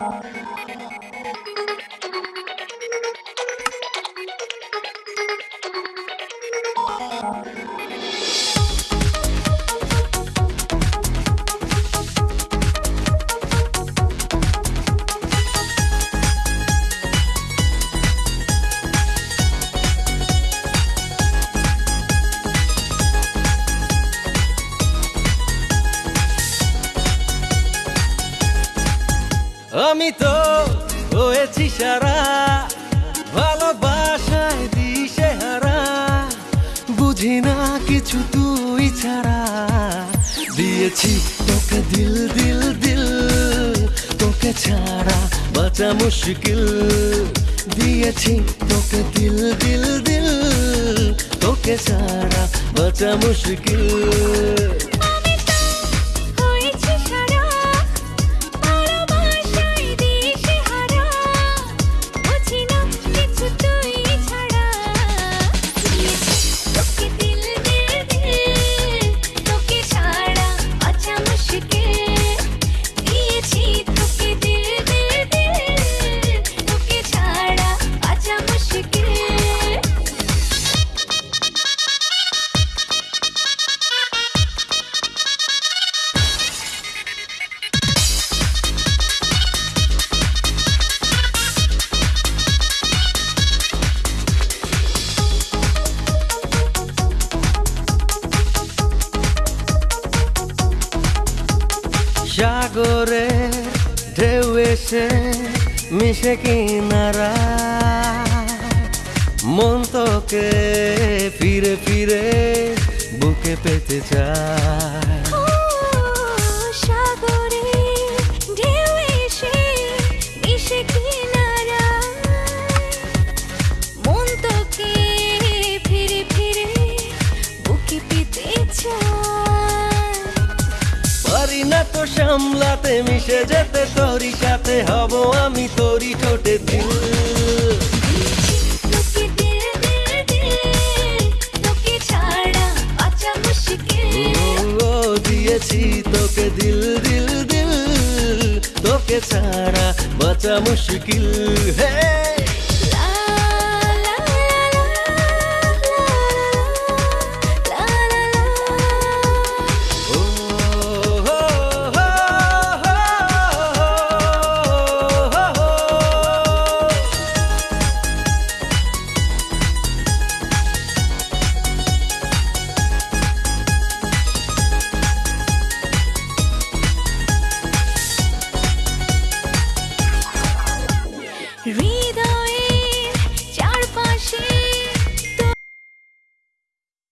you আমি তো হয়েছি সারা। ভালোবাসায় দিশে হারা। বুঝি না কিছু তুই ছাড়া। দিয়েছি তোকে দিল দিল দিল। তোকে ছাড়া বাঁচা মুশকিল। দিয়েছি তোকে দিল দিল দিল। তোকে ছাড়া বাঁচা মুশকিল। সাগরে ঢেউ এসে মিশে কিনারা। মন তোকে ফিরে ফিরে বুকে পেতে চায়। তো সামলাতে মিশে যেতে তোরই সাথে হব আমি তোরই ঠোঁটে দিল। তোকে দিল দিল দিল তোকে ছাড়া বাঁচা মুশকিল। ও দিয়েছি তোকে দিল দিল দিল তোকে ছাড়া বাঁচা মুশকিল। হে Read.